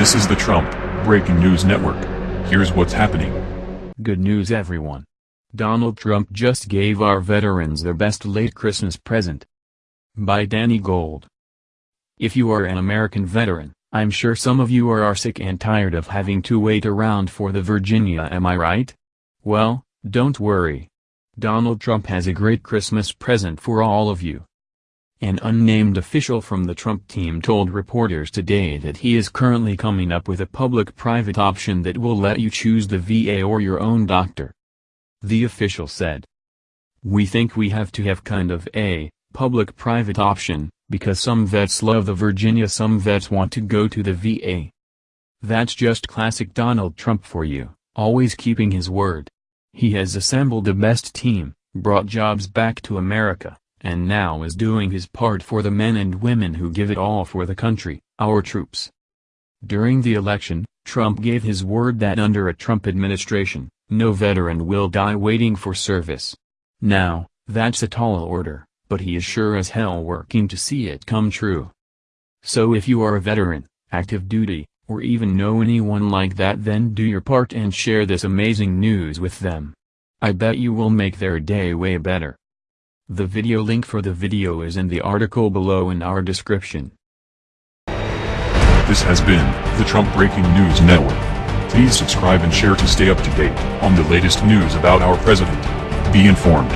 This is the Trump Breaking News Network. Here's what's happening. Good news everyone. Donald Trump just gave our veterans their best late Christmas present. By Danny Gold. If you are an American veteran, I'm sure some of you are, are sick and tired of having to wait around for the VA am I right? Well, don't worry. Donald Trump has a great Christmas present for all of you. An unnamed official from the Trump team told reporters today that he is currently coming up with a public-private option that will let you choose the VA or your own doctor. The official said. We think we have to have kind of a public-private option, because some vets love the VA some vets want to go to the VA. That's just classic Donald Trump for you, always keeping his word. He has assembled the best team, brought jobs back to America, and now is doing his part for the men and women who give it all for the country, our troops. During the election, Trump gave his word that under a Trump administration, no veteran will die waiting for service. Now, that's a tall order but he is sure as hell working to see it come true. So if you are a veteran, active duty, or even know anyone like that then do your part and share this amazing news with them. I bet you will make their day way better. The video link for the video is in the article below in our description. This has been the Trump Breaking News Network. Please subscribe and share to stay up to date on the latest news about our president. Be informed.